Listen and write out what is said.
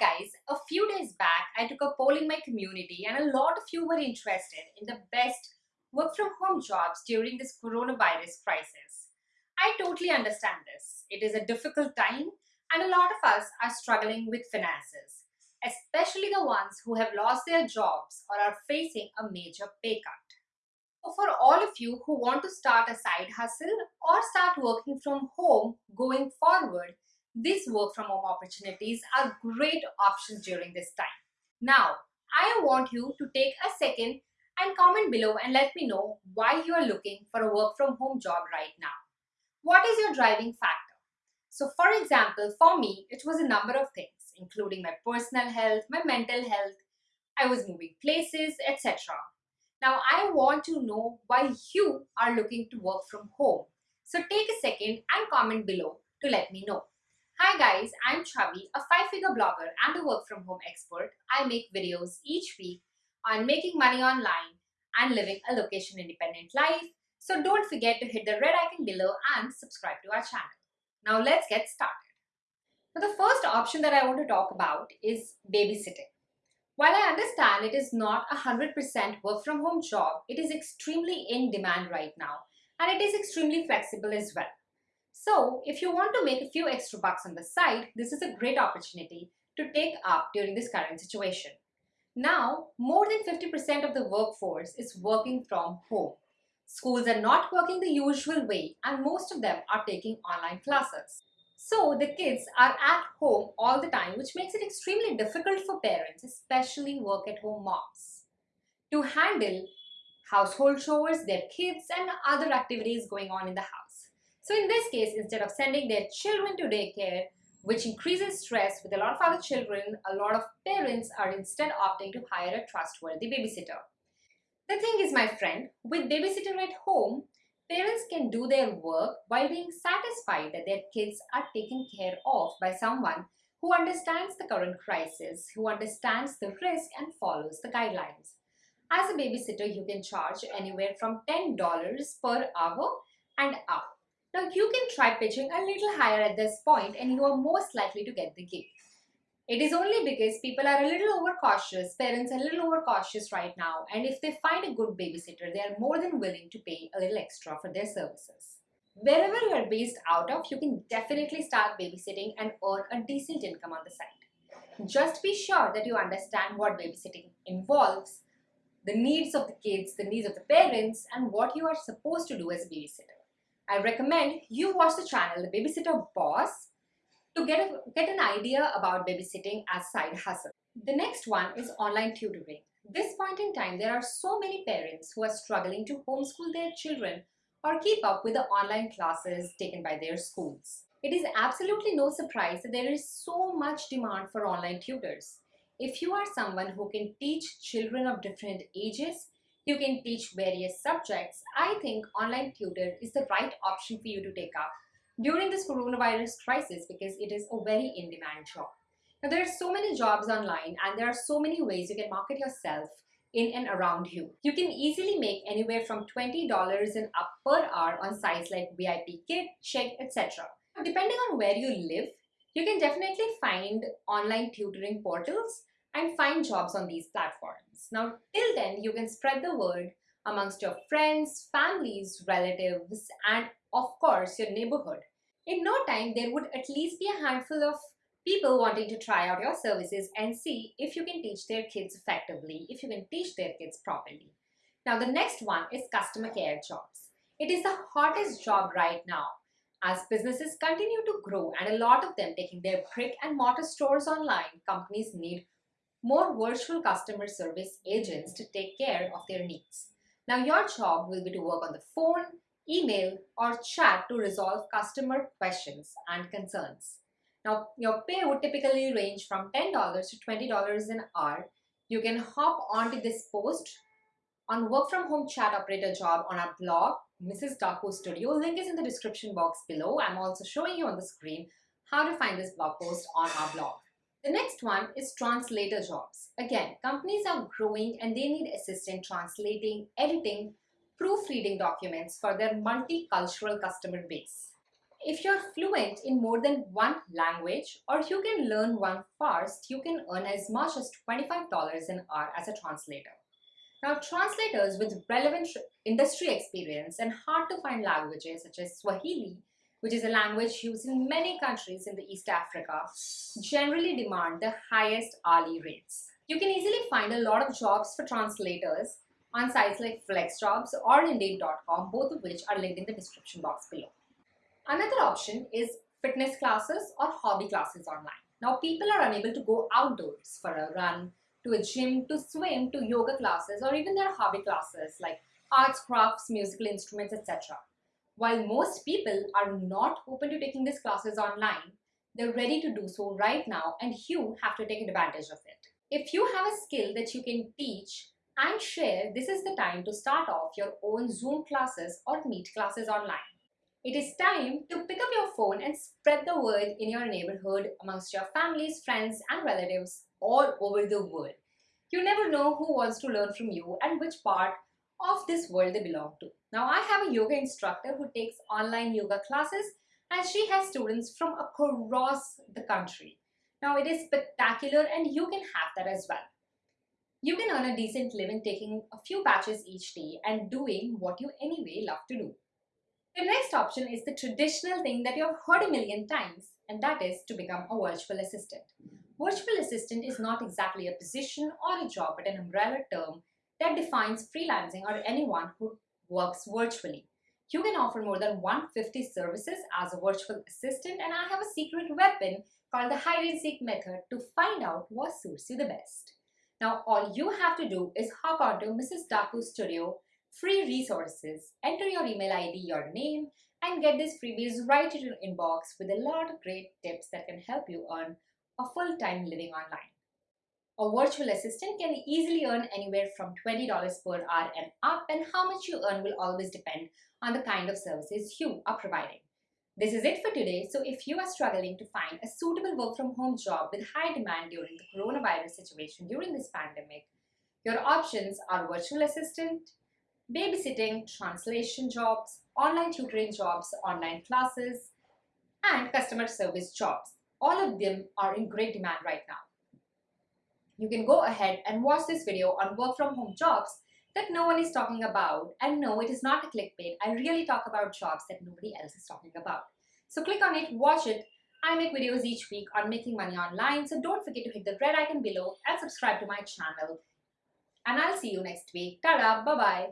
guys, a few days back I took a poll in my community and a lot of you were interested in the best work from home jobs during this coronavirus crisis. I totally understand this. It is a difficult time and a lot of us are struggling with finances, especially the ones who have lost their jobs or are facing a major pay cut. For all of you who want to start a side hustle or start working from home going forward, these work from home opportunities are great options during this time. Now, I want you to take a second and comment below and let me know why you are looking for a work from home job right now. What is your driving factor? So for example, for me, it was a number of things, including my personal health, my mental health, I was moving places, etc. Now I want to know why you are looking to work from home. So take a second and comment below to let me know. Hi guys, I'm Chavi, a five-figure blogger and a work-from-home expert. I make videos each week on making money online and living a location-independent life. So don't forget to hit the red icon below and subscribe to our channel. Now let's get started. Now the first option that I want to talk about is babysitting. While I understand it is not a 100% work-from-home job, it is extremely in demand right now and it is extremely flexible as well. So if you want to make a few extra bucks on the side, this is a great opportunity to take up during this current situation. Now, more than 50% of the workforce is working from home. Schools are not working the usual way and most of them are taking online classes. So the kids are at home all the time which makes it extremely difficult for parents, especially work at home moms, to handle household chores, their kids and other activities going on in the house. So in this case, instead of sending their children to daycare, which increases stress with a lot of other children, a lot of parents are instead opting to hire a trustworthy babysitter. The thing is, my friend, with babysitter at home, parents can do their work while being satisfied that their kids are taken care of by someone who understands the current crisis, who understands the risk and follows the guidelines. As a babysitter, you can charge anywhere from $10 per hour and up. Now you can try pitching a little higher at this point and you are most likely to get the gig. It is only because people are a little overcautious, parents are a little overcautious right now and if they find a good babysitter, they are more than willing to pay a little extra for their services. Wherever you are based out of, you can definitely start babysitting and earn a decent income on the side. Just be sure that you understand what babysitting involves, the needs of the kids, the needs of the parents and what you are supposed to do as a babysitter. I recommend you watch the channel The Babysitter Boss to get, a, get an idea about babysitting as side hustle. The next one is online tutoring. This point in time, there are so many parents who are struggling to homeschool their children or keep up with the online classes taken by their schools. It is absolutely no surprise that there is so much demand for online tutors. If you are someone who can teach children of different ages, you can teach various subjects, I think online tutor is the right option for you to take up during this coronavirus crisis because it is a very in-demand job. Now there are so many jobs online and there are so many ways you can market yourself in and around you. You can easily make anywhere from $20 and up per hour on sites like VIPKid, Chegg, etc. Depending on where you live, you can definitely find online tutoring portals and find jobs on these platforms. Now, till then, you can spread the word amongst your friends, families, relatives, and of course, your neighborhood. In no time, there would at least be a handful of people wanting to try out your services and see if you can teach their kids effectively, if you can teach their kids properly. Now, the next one is customer care jobs. It is the hottest job right now. As businesses continue to grow and a lot of them taking their brick and mortar stores online, companies need more virtual customer service agents to take care of their needs. Now your job will be to work on the phone, email or chat to resolve customer questions and concerns. Now your pay would typically range from $10 to $20 an hour. You can hop onto this post on work from home chat operator job on our blog, Mrs. Daku Studio. Link is in the description box below. I'm also showing you on the screen how to find this blog post on our blog. The next one is translator jobs. Again, companies are growing and they need assistance translating, editing, proofreading documents for their multicultural customer base. If you're fluent in more than one language or you can learn one fast, you can earn as much as $25 an hour as a translator. Now, translators with relevant industry experience and hard to find languages such as Swahili, which is a language used in many countries in the East Africa, generally demand the highest hourly rates. You can easily find a lot of jobs for translators on sites like FlexJobs or Indeed.com, both of which are linked in the description box below. Another option is fitness classes or hobby classes online. Now, people are unable to go outdoors for a run, to a gym, to swim, to yoga classes, or even their hobby classes like arts, crafts, musical instruments, etc. While most people are not open to taking these classes online, they're ready to do so right now and you have to take advantage of it. If you have a skill that you can teach and share, this is the time to start off your own Zoom classes or Meet classes online. It is time to pick up your phone and spread the word in your neighborhood amongst your families, friends and relatives all over the world. You never know who wants to learn from you and which part of this world they belong to. Now I have a yoga instructor who takes online yoga classes and she has students from across the country. Now it is spectacular and you can have that as well. You can earn a decent living taking a few batches each day and doing what you anyway love to do. The next option is the traditional thing that you have heard a million times, and that is to become a virtual assistant. Virtual assistant is not exactly a position or a job, but an umbrella term that defines freelancing or anyone who works virtually. You can offer more than 150 services as a virtual assistant, and I have a secret weapon called the hide and seek method to find out what suits you the best. Now, all you have to do is hop onto Mrs. Daku's studio free resources. Enter your email ID, your name, and get these freebies right in your inbox with a lot of great tips that can help you earn a full-time living online. A virtual assistant can easily earn anywhere from $20 per hour and up and how much you earn will always depend on the kind of services you are providing. This is it for today. So if you are struggling to find a suitable work from home job with high demand during the coronavirus situation during this pandemic, your options are virtual assistant, babysitting, translation jobs, online tutoring jobs, online classes, and customer service jobs. All of them are in great demand right now. You can go ahead and watch this video on work from home jobs that no one is talking about. And no, it is not a clickbait. I really talk about jobs that nobody else is talking about. So click on it, watch it. I make videos each week on making money online. So don't forget to hit the red icon below and subscribe to my channel. And I'll see you next week. Ta-da, bye-bye.